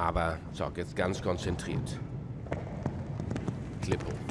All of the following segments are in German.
Aber, so, jetzt ganz konzentriert. Klippo.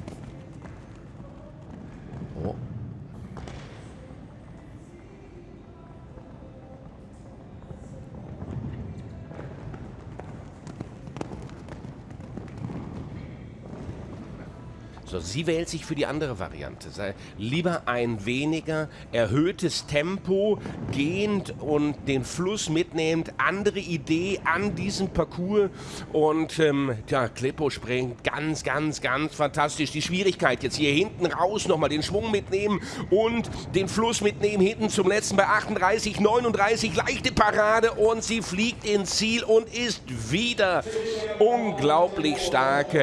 So, sie wählt sich für die andere Variante. Sei lieber ein weniger erhöhtes Tempo, gehend und den Fluss mitnehmend, andere Idee an diesem Parcours. Und ähm, ja, Klippo springt ganz, ganz, ganz fantastisch. Die Schwierigkeit jetzt hier hinten raus nochmal den Schwung mitnehmen und den Fluss mitnehmen. Hinten zum letzten bei 38, 39, leichte Parade und sie fliegt ins Ziel und ist wieder unglaublich stark.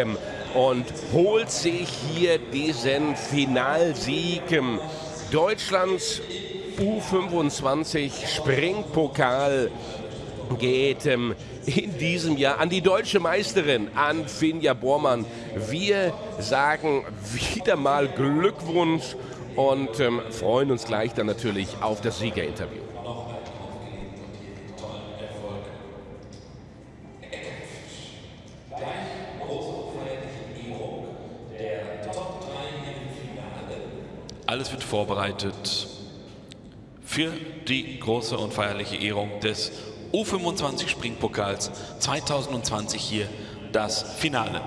Und holt sich hier diesen Finalsieg. Deutschlands U25 Springpokal geht ähm, in diesem Jahr an die deutsche Meisterin, an Finja Bormann. Wir sagen wieder mal Glückwunsch und ähm, freuen uns gleich dann natürlich auf das Siegerinterview. Alles wird vorbereitet für die große und feierliche Ehrung des U25 Springpokals 2020 hier das Finale.